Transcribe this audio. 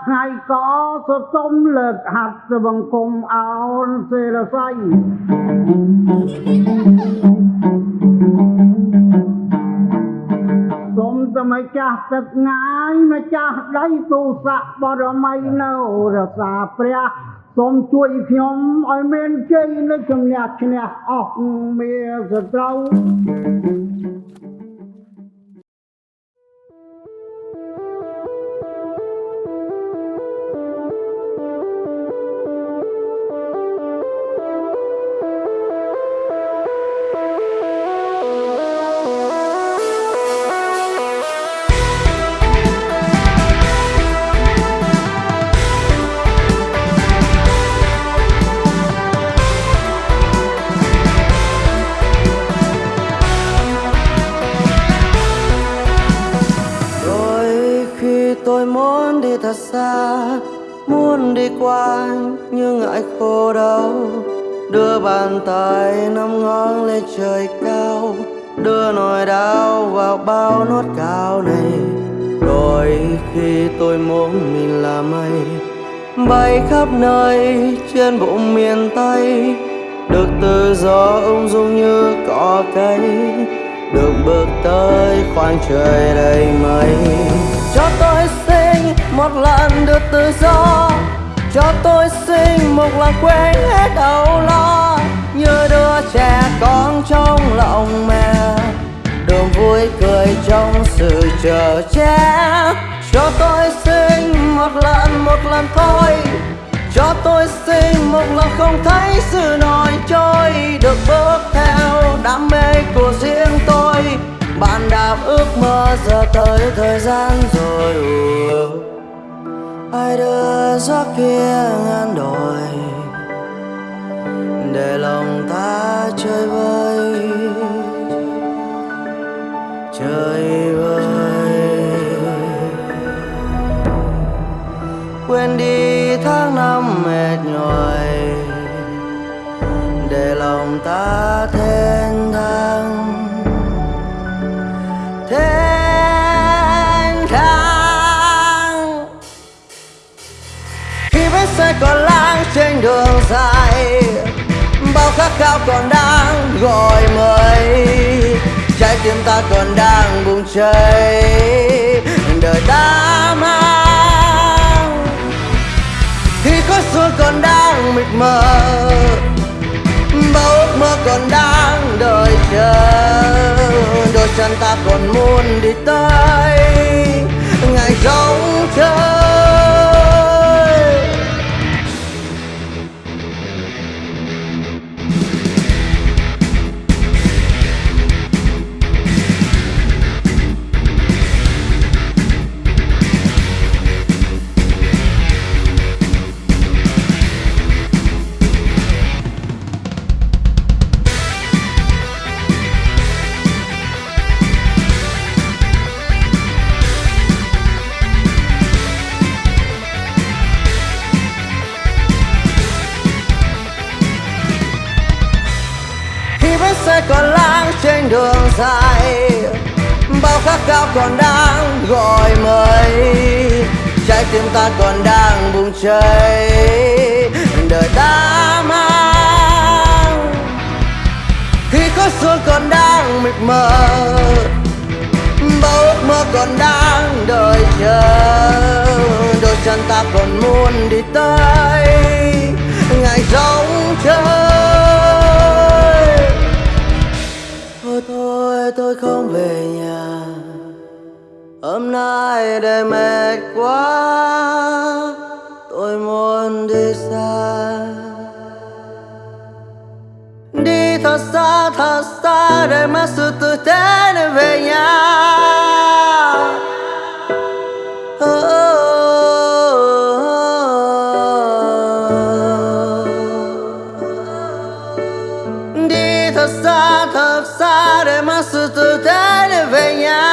រិយាថ្ងៃក៏សសុំលើកហាត់បង្គំអោនសេរស័យសូមតែម្ចាស់ទឹកងាយម្ចាស់ដីទូស័កបរមីនៅរសាព្រះសូមជួយខ្ញុំឲ្យមានជ័យនៅជំនះឈ្នះអស់មានសត្រូវ muốn đi thật xa, Muốn đi qua nhưng ngại khô đau. Đưa bàn tay nắm ngón lên trời cao, Đưa nỗi đau vào bao nốt cao này. Đôi khi tôi muốn mình là mây, Bay khắp nơi trên bụng miền Tây. Được tự do ung dung như cỏ cây, được bước tới khoảng trời đầy mây được tự do. Cho tôi xin một lần quên hết âu lo. Như đứa trẻ con trong lòng mẹ. Đường vui cười trong sự chờ che. Cho tôi xin một lần một lần thôi. Cho tôi xin một lần không thấy sự nổi trôi. Được bước theo đam mê của riêng tôi. Bạn đạp ước mơ giờ tới thời gian rồi ai đưa gió kia ngàn đồi để lòng ta chơi vơi chơi vơi. Quên đi tháng năm mệt nhoài, để lòng ta thêm bao khát khao còn đang gọi mời trái tim ta còn đang bùng cháy. Đời ta mang. Khi khói sương còn đang mịt mờ, bao ước mơ còn đang đợi chờ. Đôi chân ta còn muốn đi tới, ngày rong chơi Sẽ còn lang trên đường dài. Bao khát khao còn đang gọi mời trái tim ta còn đang bùng cháy. Đời ta mang. Khi có xuống còn đang mịt mờ, bao ước mơ còn đang đợi chờ. Đôi chân ta còn muốn đi tới. Ơi tôi không về nhà. Hôm nay để mệt quá, tôi muốn đi xa. Đi thật xa thật xa, để mất sự tử tế để về nhà. たくされますと誰べや